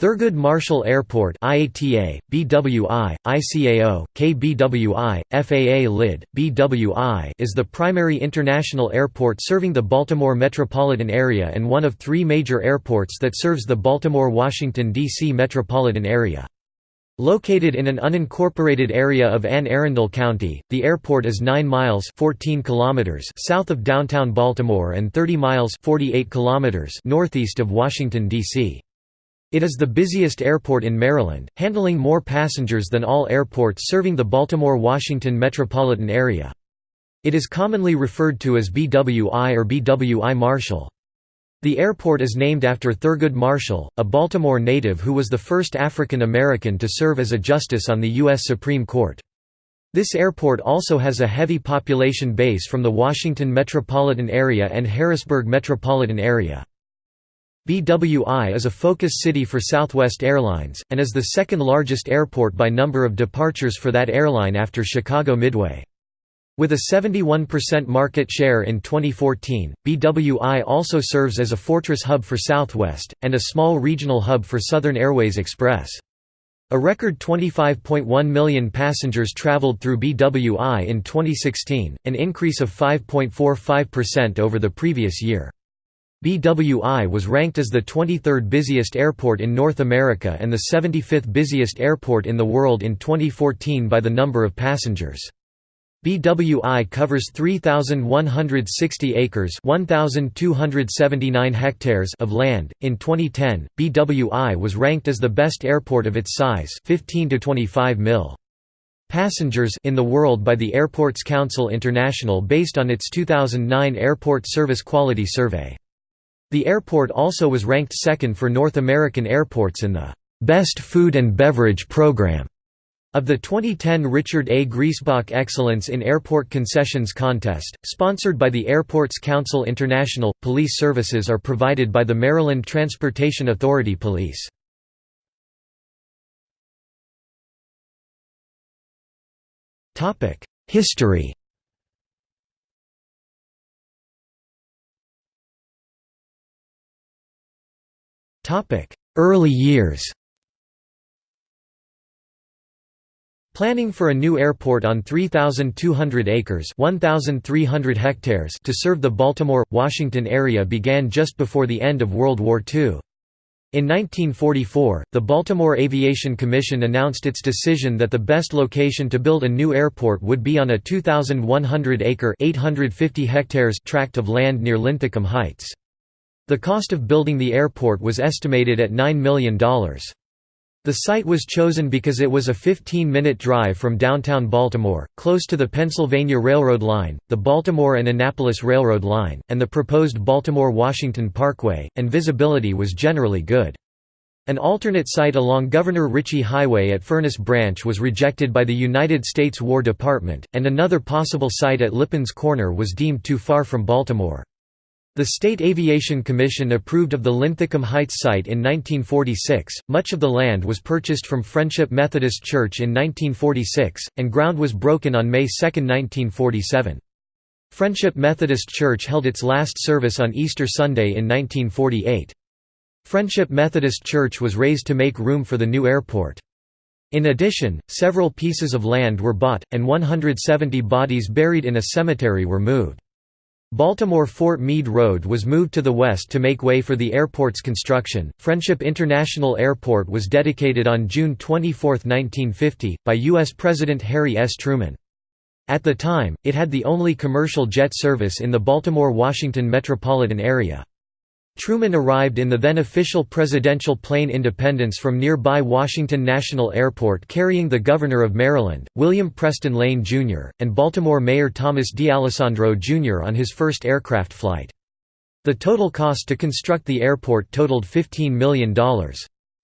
Thurgood Marshall Airport IATA, BWI, ICAO, KBWI, FAA LID, BWI is the primary international airport serving the Baltimore metropolitan area and one of three major airports that serves the Baltimore-Washington, D.C. metropolitan area. Located in an unincorporated area of Anne Arundel County, the airport is 9 miles 14 kilometers south of downtown Baltimore and 30 miles 48 kilometers northeast of Washington, D.C. It is the busiest airport in Maryland, handling more passengers than all airports serving the Baltimore-Washington metropolitan area. It is commonly referred to as BWI or BWI Marshall. The airport is named after Thurgood Marshall, a Baltimore native who was the first African American to serve as a justice on the U.S. Supreme Court. This airport also has a heavy population base from the Washington metropolitan area and Harrisburg metropolitan area. BWI is a focus city for Southwest Airlines, and is the second largest airport by number of departures for that airline after Chicago Midway. With a 71% market share in 2014, BWI also serves as a fortress hub for Southwest, and a small regional hub for Southern Airways Express. A record 25.1 million passengers traveled through BWI in 2016, an increase of 5.45% over the previous year. BWI was ranked as the 23rd busiest airport in North America and the 75th busiest airport in the world in 2014 by the number of passengers. BWI covers 3160 acres, 1279 hectares of land. In 2010, BWI was ranked as the best airport of its size, 15 to 25 mil. Passengers in the world by the Airports Council International based on its 2009 Airport Service Quality Survey. The airport also was ranked second for North American airports in the Best Food and Beverage Program of the 2010 Richard A. Griesbach Excellence in Airport Concessions Contest, sponsored by the Airports Council International. Police services are provided by the Maryland Transportation Authority Police. History Early years Planning for a new airport on 3,200 acres 1,300 hectares to serve the Baltimore, Washington area began just before the end of World War II. In 1944, the Baltimore Aviation Commission announced its decision that the best location to build a new airport would be on a 2,100-acre (850 hectares) tract of land near Linthicum Heights. The cost of building the airport was estimated at $9 million. The site was chosen because it was a 15-minute drive from downtown Baltimore, close to the Pennsylvania Railroad line, the Baltimore and Annapolis Railroad line, and the proposed Baltimore-Washington Parkway, and visibility was generally good. An alternate site along Governor Ritchie Highway at Furnace Branch was rejected by the United States War Department, and another possible site at Lipins Corner was deemed too far from Baltimore. The State Aviation Commission approved of the Linthicum Heights site in 1946. Much of the land was purchased from Friendship Methodist Church in 1946, and ground was broken on May 2, 1947. Friendship Methodist Church held its last service on Easter Sunday in 1948. Friendship Methodist Church was razed to make room for the new airport. In addition, several pieces of land were bought, and 170 bodies buried in a cemetery were moved. Baltimore-Fort Meade Road was moved to the west to make way for the airport's construction. Friendship International Airport was dedicated on June 24, 1950, by U.S. President Harry S. Truman. At the time, it had the only commercial jet service in the Baltimore-Washington metropolitan area. Truman arrived in the then official presidential plane Independence from nearby Washington National Airport carrying the Governor of Maryland, William Preston Lane, Jr., and Baltimore Mayor Thomas D'Alessandro, Jr. on his first aircraft flight. The total cost to construct the airport totaled $15 million.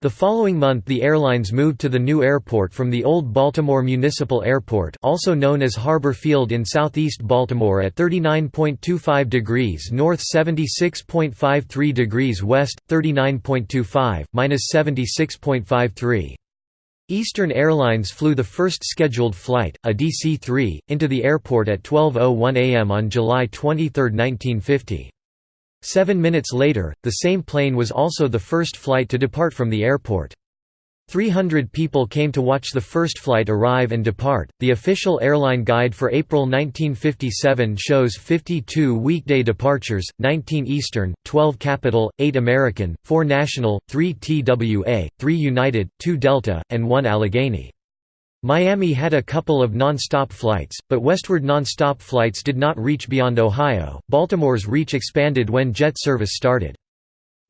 The following month the airlines moved to the new airport from the old Baltimore Municipal Airport also known as Harbor Field in southeast Baltimore at 39.25 degrees north 76.53 degrees west, 39.25, minus 76.53. Eastern Airlines flew the first scheduled flight, a DC-3, into the airport at 12.01 am on July 23, 1950. Seven minutes later, the same plane was also the first flight to depart from the airport. 300 people came to watch the first flight arrive and depart. The official airline guide for April 1957 shows 52 weekday departures 19 Eastern, 12 Capital, 8 American, 4 National, 3 TWA, 3 United, 2 Delta, and 1 Allegheny. Miami had a couple of non-stop flights, but westward non-stop flights did not reach beyond Ohio. Baltimore's reach expanded when jet service started.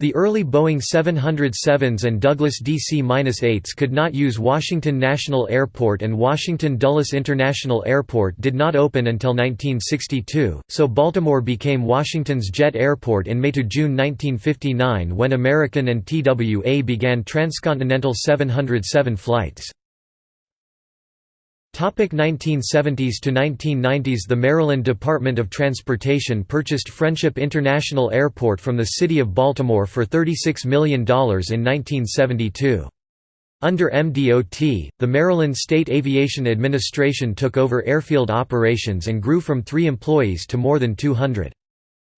The early Boeing 707s and Douglas DC-8s could not use Washington National Airport and Washington Dulles International Airport did not open until 1962, so Baltimore became Washington's jet airport in May–June 1959 when American and TWA began transcontinental 707 flights. 1970s to 1990s The Maryland Department of Transportation purchased Friendship International Airport from the City of Baltimore for $36 million in 1972. Under MDOT, the Maryland State Aviation Administration took over airfield operations and grew from three employees to more than 200.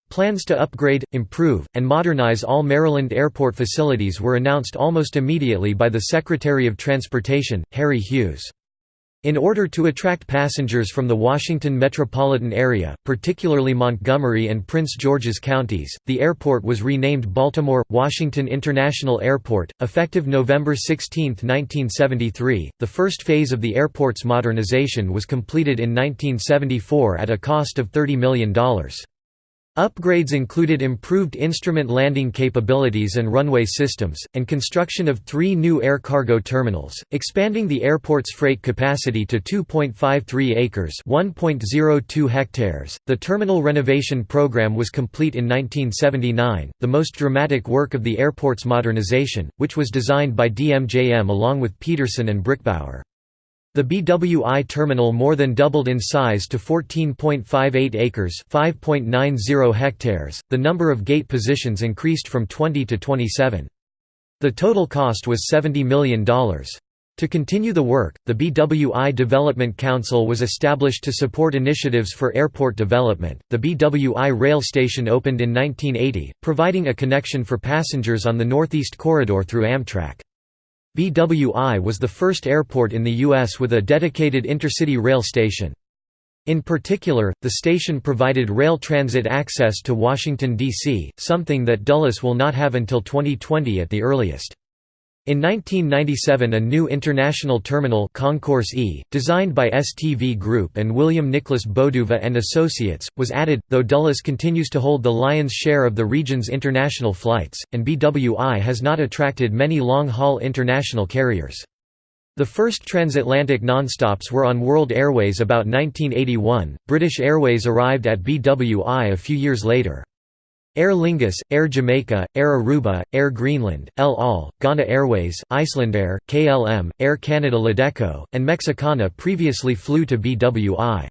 Plans to upgrade, improve, and modernize all Maryland airport facilities were announced almost immediately by the Secretary of Transportation, Harry Hughes. In order to attract passengers from the Washington metropolitan area, particularly Montgomery and Prince George's counties, the airport was renamed Baltimore Washington International Airport, effective November 16, 1973. The first phase of the airport's modernization was completed in 1974 at a cost of $30 million. Upgrades included improved instrument landing capabilities and runway systems, and construction of three new air cargo terminals, expanding the airport's freight capacity to 2.53 acres (1.02 hectares). The terminal renovation program was complete in 1979, the most dramatic work of the airport's modernization, which was designed by DMJM along with Peterson and Brickbauer. The BWI terminal more than doubled in size to 14.58 acres (5.90 hectares). The number of gate positions increased from 20 to 27. The total cost was $70 million. To continue the work, the BWI Development Council was established to support initiatives for airport development. The BWI rail station opened in 1980, providing a connection for passengers on the Northeast Corridor through Amtrak. BWI was the first airport in the U.S. with a dedicated intercity rail station. In particular, the station provided rail transit access to Washington, D.C., something that Dulles will not have until 2020 at the earliest. In 1997 a new international terminal Concourse E, designed by STV Group and William Nicholas Bodouva and Associates, was added, though Dulles continues to hold the lion's share of the region's international flights, and BWI has not attracted many long-haul international carriers. The first transatlantic nonstops were on World Airways about 1981, British Airways arrived at BWI a few years later. Aer Lingus, Air Jamaica, Air Aruba, Air Greenland, El Al, Ghana Airways, Icelandair, KLM, Air Canada Ladeco, and Mexicana previously flew to BWI.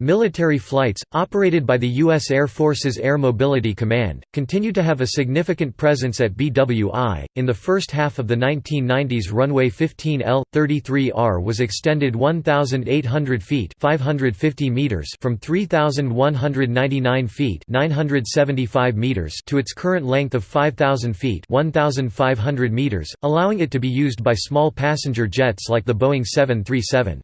Military flights, operated by the U.S. Air Force's Air Mobility Command, continue to have a significant presence at BWI. In the first half of the 1990s, runway 15L 33R was extended 1,800 feet (550 meters) from 3,199 feet (975 meters) to its current length of 5,000 feet (1,500 meters), allowing it to be used by small passenger jets like the Boeing 737.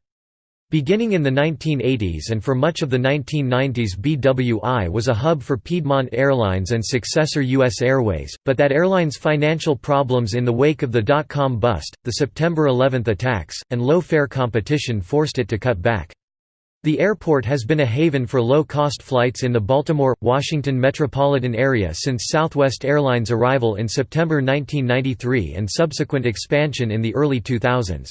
Beginning in the 1980s and for much of the 1990s BWI was a hub for Piedmont Airlines and successor U.S. Airways, but that airline's financial problems in the wake of the dot-com bust, the September 11 attacks, and low-fare competition forced it to cut back. The airport has been a haven for low-cost flights in the Baltimore, Washington metropolitan area since Southwest Airlines' arrival in September 1993 and subsequent expansion in the early 2000s.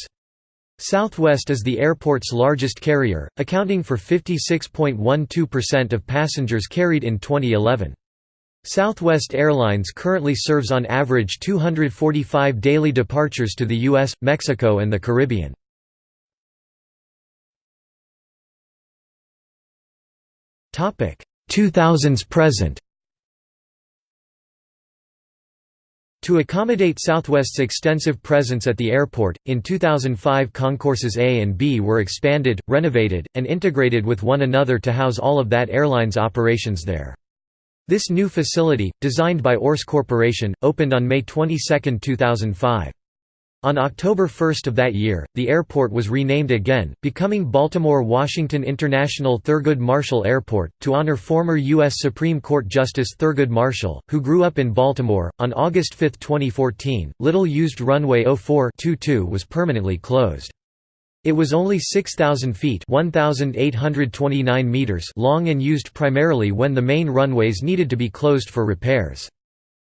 Southwest is the airport's largest carrier, accounting for 56.12% of passengers carried in 2011. Southwest Airlines currently serves on average 245 daily departures to the US, Mexico and the Caribbean. Topic 2000s present To accommodate Southwest's extensive presence at the airport, in 2005 concourses A and B were expanded, renovated, and integrated with one another to house all of that airline's operations there. This new facility, designed by Orce Corporation, opened on May 22, 2005. On October 1 of that year, the airport was renamed again, becoming Baltimore-Washington International Thurgood Marshall Airport, to honor former U.S. Supreme Court Justice Thurgood Marshall, who grew up in Baltimore. On August 5, 2014, little used runway 04 was permanently closed. It was only 6,000 feet meters long and used primarily when the main runways needed to be closed for repairs.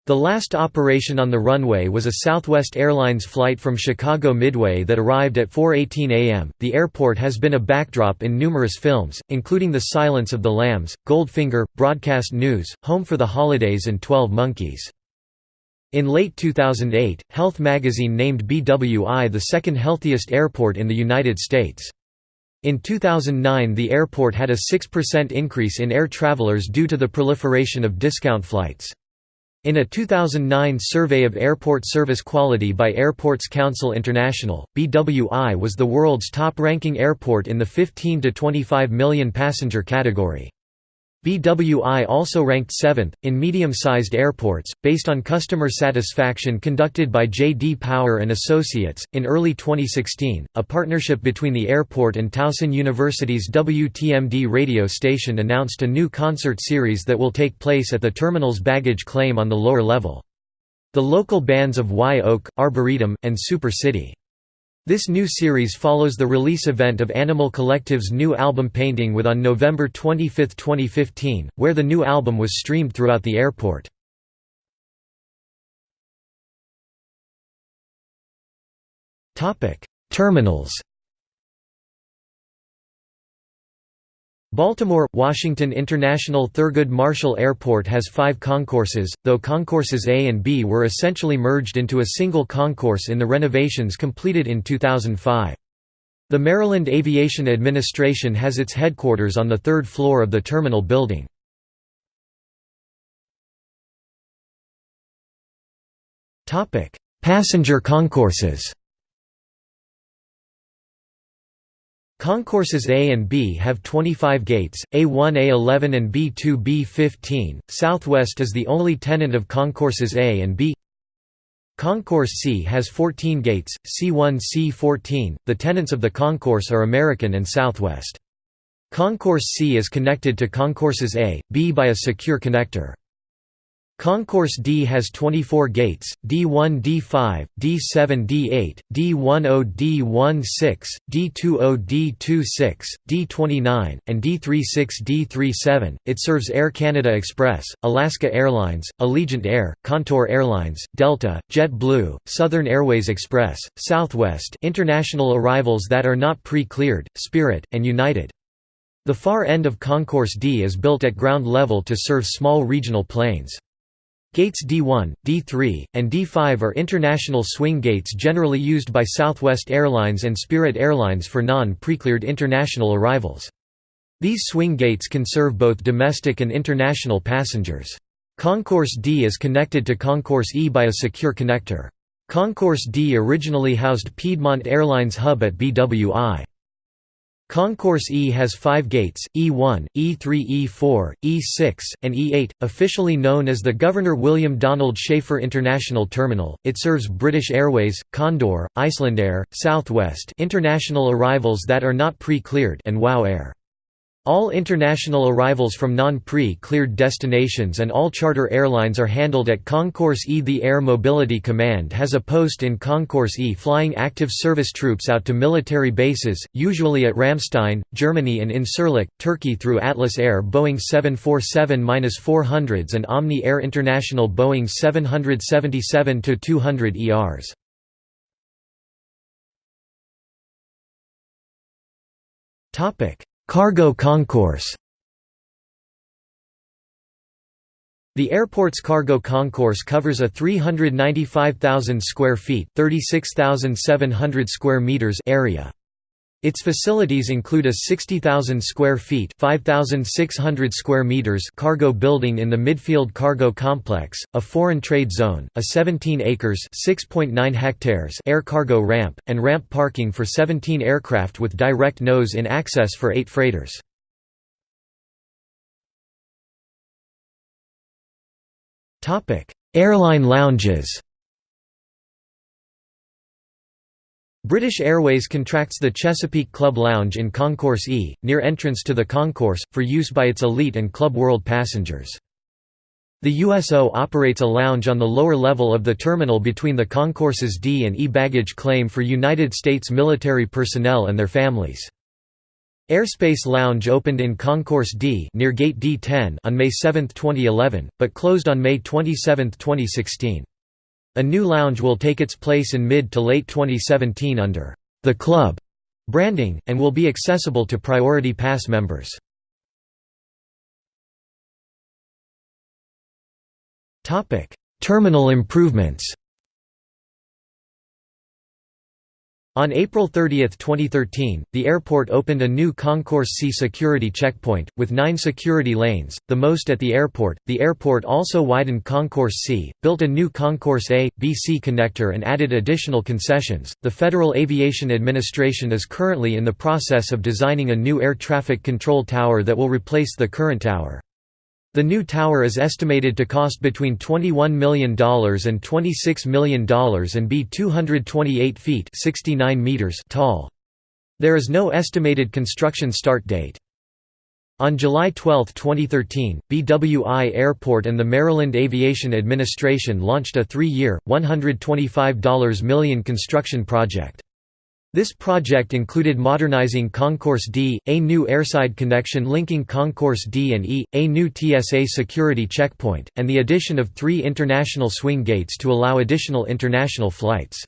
The last operation on the runway was a Southwest Airlines flight from Chicago Midway that arrived at 4:18 a.m. The airport has been a backdrop in numerous films, including The Silence of the Lambs, Goldfinger, Broadcast News, Home for the Holidays and 12 Monkeys. In late 2008, Health magazine named BWI the second healthiest airport in the United States. In 2009 the airport had a 6% increase in air travelers due to the proliferation of discount flights. In a 2009 survey of airport service quality by Airports Council International, BWI was the world's top-ranking airport in the 15 to 25 million passenger category. BWI also ranked 7th, in medium-sized airports, based on customer satisfaction conducted by J.D. Power and Associates. In early 2016, a partnership between the airport and Towson University's WTMD radio station announced a new concert series that will take place at the terminal's baggage claim on the lower level. The local bands of Wye Oak, Arbouretum, and Super City. This new series follows the release event of Animal Collective's new album Painting with on November 25, 2015, where the new album was streamed throughout the airport. Terminals Baltimore – Washington International Thurgood Marshall Airport has five concourses, though concourses A and B were essentially merged into a single concourse in the renovations completed in 2005. The Maryland Aviation Administration has its headquarters on the third floor of the terminal building. Passenger concourses Concourses A and B have 25 gates, A1 A11 and B2 B15. Southwest is the only tenant of concourses A and B. Concourse C has 14 gates, C1 C14. The tenants of the concourse are American and Southwest. Concourse C is connected to concourses A, B by a secure connector. Concourse D has 24 gates, D1 D5, D7 D8, D10 D16, D20 D26, D29, and D36 D37. It serves Air Canada Express, Alaska Airlines, Allegiant Air, Contour Airlines, Delta, JetBlue, Southern Airways Express, Southwest international arrivals that are not pre-cleared, Spirit, and United. The far end of Concourse D is built at ground level to serve small regional planes. Gates D1, D3, and D5 are international swing gates generally used by Southwest Airlines and Spirit Airlines for non-precleared international arrivals. These swing gates can serve both domestic and international passengers. Concourse D is connected to Concourse E by a secure connector. Concourse D originally housed Piedmont Airlines hub at BWI. Concourse E has five gates, E1, E3 E4, E6, and E8, officially known as the Governor William Donald Schaefer International Terminal. It serves British Airways, Condor, Icelandair, Southwest international arrivals that are not pre-cleared and WOW Air. All international arrivals from non-pre-cleared destinations and all charter airlines are handled at Concourse E. The Air Mobility Command has a post in Concourse E flying active service troops out to military bases, usually at Ramstein, Germany and in Incirlik, Turkey through Atlas Air Boeing 747-400s and Omni Air International Boeing 777-200 ERs. Topic Cargo concourse The airport's cargo concourse covers a 395,000 square feet (36,700 square meters) area. Its facilities include a 60,000 square feet (5,600 square meters) cargo building in the Midfield Cargo Complex, a foreign trade zone, a 17 acres (6.9 hectares) air cargo ramp, and ramp parking for 17 aircraft with direct nose-in access for 8 freighters. Topic: Airline lounges British Airways contracts the Chesapeake Club Lounge in Concourse E, near entrance to the concourse, for use by its elite and Club World passengers. The USO operates a lounge on the lower level of the terminal between the concourses D and E baggage claim for United States military personnel and their families. Airspace Lounge opened in Concourse D near Gate D10 on May 7, 2011, but closed on May 27, 2016. A new lounge will take its place in mid to late 2017 under the Club branding, and will be accessible to Priority Pass members. Terminal improvements On April 30, 2013, the airport opened a new Concourse C security checkpoint, with nine security lanes, the most at the airport. The airport also widened Concourse C, built a new Concourse A, B C connector, and added additional concessions. The Federal Aviation Administration is currently in the process of designing a new air traffic control tower that will replace the current tower. The new tower is estimated to cost between $21 million and $26 million and be 228 feet 69 meters tall. There is no estimated construction start date. On July 12, 2013, BWI Airport and the Maryland Aviation Administration launched a three-year, $125 million construction project. This project included modernizing Concourse D, a new airside connection linking Concourse D and E, a new TSA security checkpoint, and the addition of three international swing gates to allow additional international flights.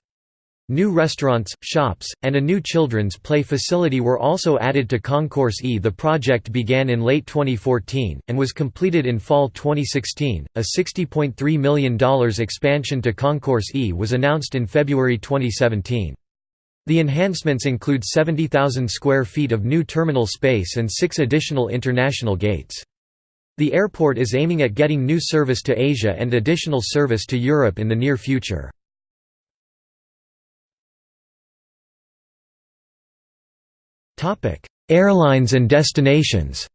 New restaurants, shops, and a new children's play facility were also added to Concourse E. The project began in late 2014, and was completed in fall 2016. A $60.3 million expansion to Concourse E was announced in February 2017. The enhancements include 70,000 square feet of new terminal space and six additional international gates. The airport is aiming at getting new service to Asia and additional service to Europe in the near future. Airlines and destinations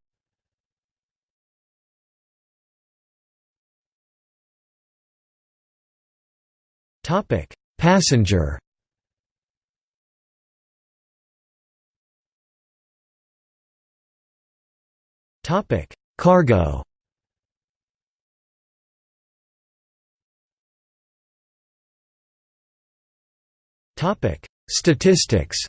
Passenger Topic: Cargo. Topic: Statistics.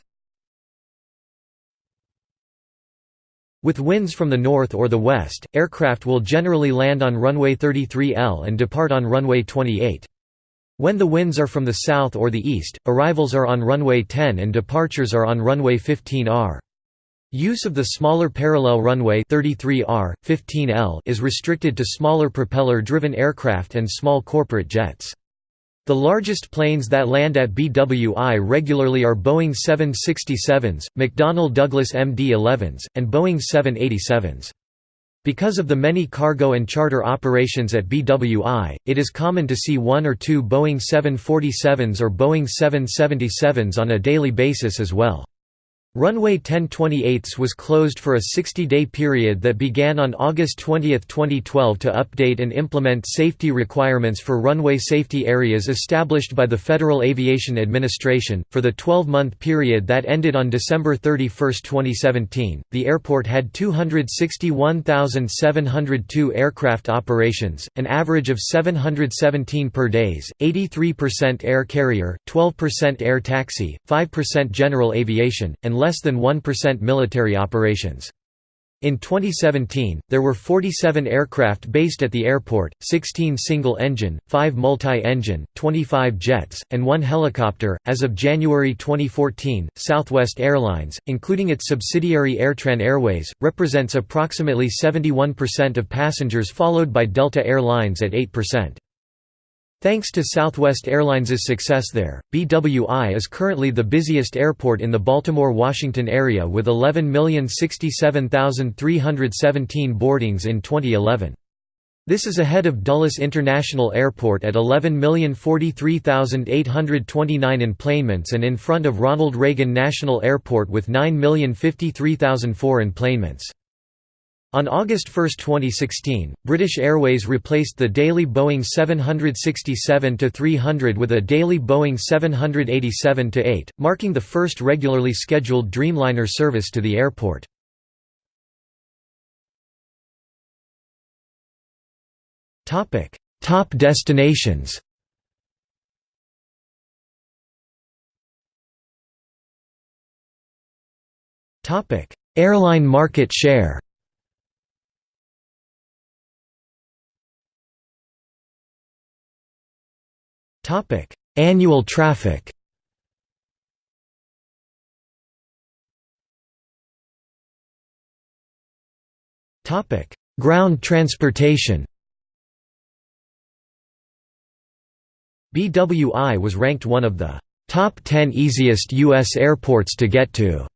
With winds from the north or the west, aircraft will generally land on runway 33L and depart on runway 28. When the winds are from the south or the east, arrivals are on runway 10 and departures are on runway 15R. Use of the smaller parallel runway 33R, 15L is restricted to smaller propeller-driven aircraft and small corporate jets. The largest planes that land at BWI regularly are Boeing 767s, McDonnell Douglas MD-11s, and Boeing 787s. Because of the many cargo and charter operations at BWI, it is common to see one or two Boeing 747s or Boeing 777s on a daily basis as well. Runway 1028 was closed for a 60-day period that began on August 20, 2012 to update and implement safety requirements for runway safety areas established by the Federal Aviation Administration. For the 12-month period that ended on December 31, 2017, the airport had 261,702 aircraft operations, an average of 717 per days, 83% air carrier, 12% air taxi, 5% general aviation, and less less than 1% military operations. In 2017, there were 47 aircraft based at the airport, 16 single-engine, 5 multi-engine, 25 jets, and 1 helicopter. As of January 2014, Southwest Airlines, including its subsidiary Airtran Airways, represents approximately 71% of passengers followed by Delta Air Lines at 8%. Thanks to Southwest Airlines' success there, BWI is currently the busiest airport in the Baltimore-Washington area with 11,067,317 boardings in 2011. This is ahead of Dulles International Airport at 11,043,829 enplanements and in front of Ronald Reagan National Airport with 9,053,004 enplanements. On August 1, 2016, British Airways replaced the daily Boeing 767-300 with a daily Boeing 787-8, marking the first regularly scheduled Dreamliner service to the airport. Top destinations Airline market share Annual traffic. Topic: Ground transportation. BWI was ranked one of the top 10 easiest U.S. airports to get to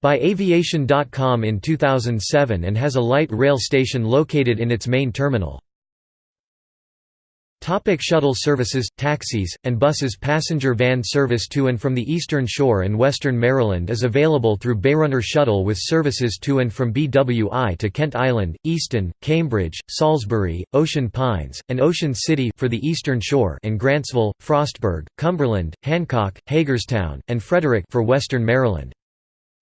by Aviation.com in 2007 and has a light rail station located in its main terminal. Topic shuttle services, taxis, and buses Passenger van service to and from the Eastern Shore and Western Maryland is available through Bayrunner Shuttle with services to and from BWI to Kent Island, Easton, Cambridge, Salisbury, Ocean Pines, and Ocean City for the Eastern Shore and Grantsville, Frostburg, Cumberland, Hancock, Hagerstown, and Frederick for Western Maryland.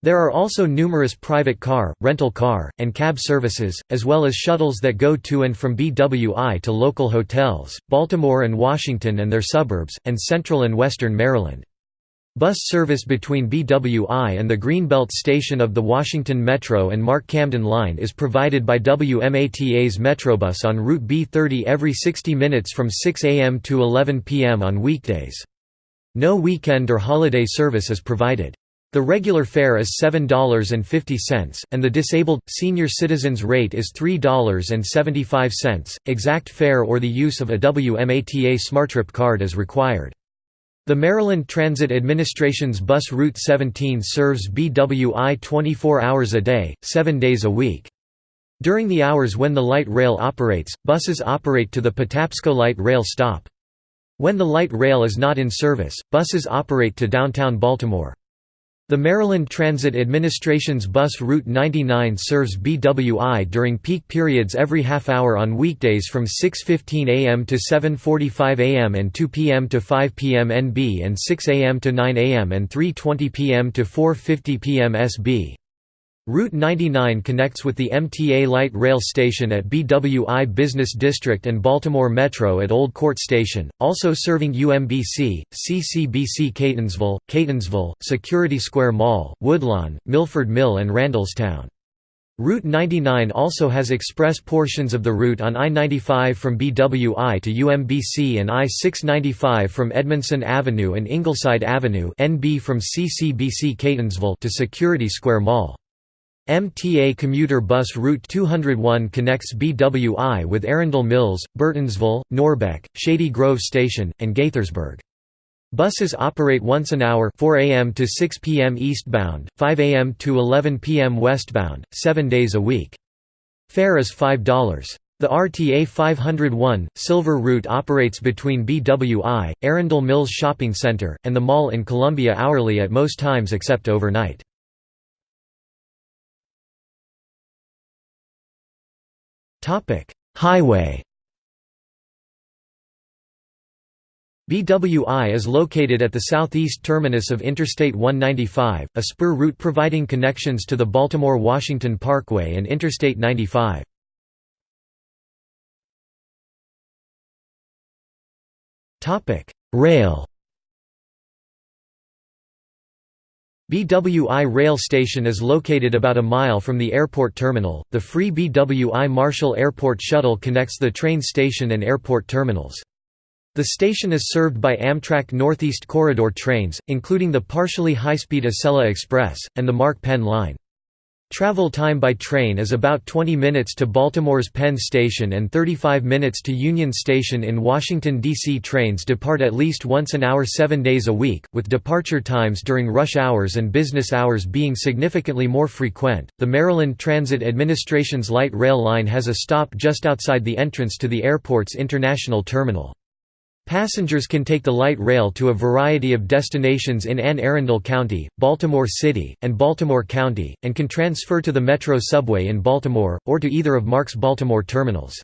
There are also numerous private car, rental car, and cab services, as well as shuttles that go to and from BWI to local hotels, Baltimore and Washington and their suburbs, and central and western Maryland. Bus service between BWI and the Greenbelt station of the Washington Metro and MARC Camden Line is provided by WMATA's Metrobus on Route B30 every 60 minutes from 6 a.m. to 11 p.m. on weekdays. No weekend or holiday service is provided. The regular fare is $7.50, and the disabled, senior citizens rate is $3.75. Exact fare or the use of a WMATA SmartTrip card is required. The Maryland Transit Administration's Bus Route 17 serves BWI 24 hours a day, 7 days a week. During the hours when the light rail operates, buses operate to the Patapsco Light Rail stop. When the light rail is not in service, buses operate to downtown Baltimore. The Maryland Transit Administration's Bus Route 99 serves BWI during peak periods every half hour on weekdays from 6.15 am to 7.45 am and 2 pm to 5 pm NB and 6 am to 9 am and 3.20 pm to 4.50 pm SB. Route 99 connects with the MTA Light Rail Station at BWI Business District and Baltimore Metro at Old Court Station, also serving UMBC, CCBC Catonsville, Catonsville, Security Square Mall, Woodlawn, Milford Mill and Randallstown. Route 99 also has express portions of the route on I-95 from BWI to UMBC and I-695 from Edmondson Avenue and Ingleside Avenue NB from CCBC Catonsville to Security Square Mall. MTA commuter bus Route 201 connects BWI with Arundel Mills, Burtonsville, Norbeck, Shady Grove Station, and Gaithersburg. Buses operate once an hour 4 a.m. to 6 p.m. eastbound, 5 a.m. to 11 p.m. westbound, seven days a week. Fare is $5. The RTA 501, Silver Route operates between BWI, Arundel Mills Shopping Center, and the mall in Columbia hourly at most times except overnight. Highway BWI is located at the southeast terminus of Interstate 195, a spur route providing connections to the Baltimore-Washington Parkway and Interstate 95. Rail BWI rail station is located about a mile from the airport terminal. The free BWI Marshall Airport shuttle connects the train station and airport terminals. The station is served by Amtrak Northeast Corridor trains, including the partially high-speed Acela Express, and the MARC Penn line. Travel time by train is about 20 minutes to Baltimore's Penn Station and 35 minutes to Union Station in Washington, D.C. Trains depart at least once an hour seven days a week, with departure times during rush hours and business hours being significantly more frequent. The Maryland Transit Administration's light rail line has a stop just outside the entrance to the airport's international terminal. Passengers can take the light rail to a variety of destinations in Anne Arundel County, Baltimore City, and Baltimore County, and can transfer to the Metro subway in Baltimore, or to either of MARC's Baltimore terminals.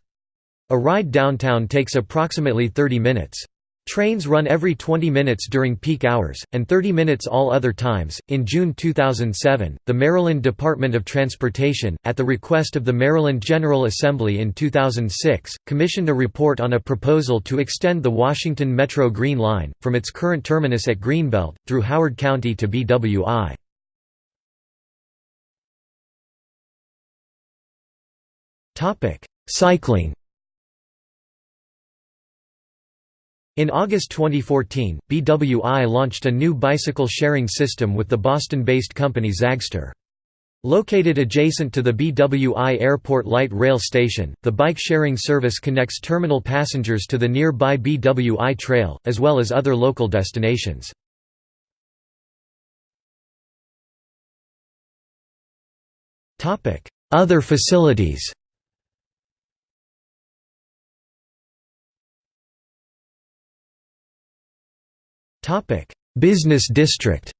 A ride downtown takes approximately 30 minutes. Trains run every 20 minutes during peak hours, and 30 minutes all other times. In June 2007, the Maryland Department of Transportation, at the request of the Maryland General Assembly in 2006, commissioned a report on a proposal to extend the Washington Metro Green Line, from its current terminus at Greenbelt, through Howard County to BWI. Cycling In August 2014, BWI launched a new bicycle sharing system with the Boston-based company Zagster. Located adjacent to the BWI Airport Light Rail Station, the bike sharing service connects terminal passengers to the nearby BWI Trail, as well as other local destinations. Other facilities Business district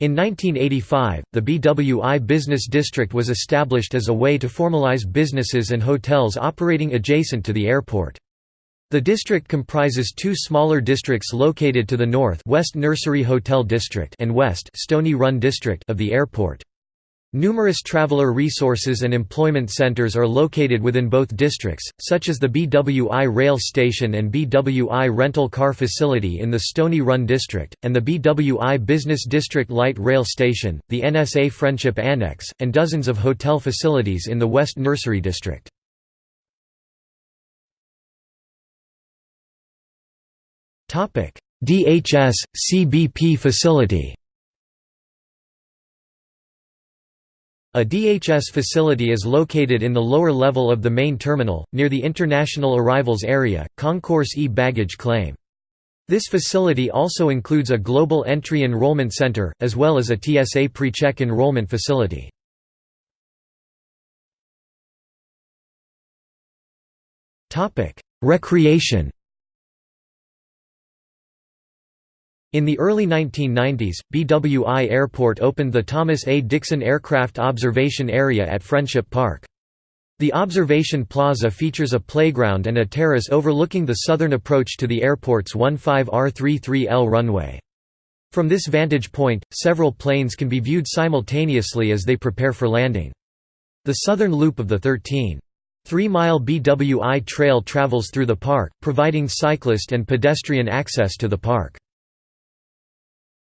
In 1985, the BWI Business District was established as a way to formalize businesses and hotels operating adjacent to the airport. The district comprises two smaller districts located to the north West Nursery Hotel District and West Stony Run District of the airport. Numerous traveler resources and employment centers are located within both districts, such as the BWI Rail Station and BWI Rental Car Facility in the Stony Run District, and the BWI Business District Light Rail Station, the NSA Friendship Annex, and dozens of hotel facilities in the West Nursery District. DHS, CBP facility A DHS facility is located in the lower level of the main terminal, near the International Arrivals Area, Concourse e-baggage claim. This facility also includes a Global Entry Enrollment Center, as well as a TSA pre-check enrollment facility. Recreation In the early 1990s, BWI Airport opened the Thomas A. Dixon Aircraft Observation Area at Friendship Park. The observation plaza features a playground and a terrace overlooking the southern approach to the airport's 15R33L runway. From this vantage point, several planes can be viewed simultaneously as they prepare for landing. The southern loop of the 13. 3-mile BWI trail travels through the park, providing cyclist and pedestrian access to the park.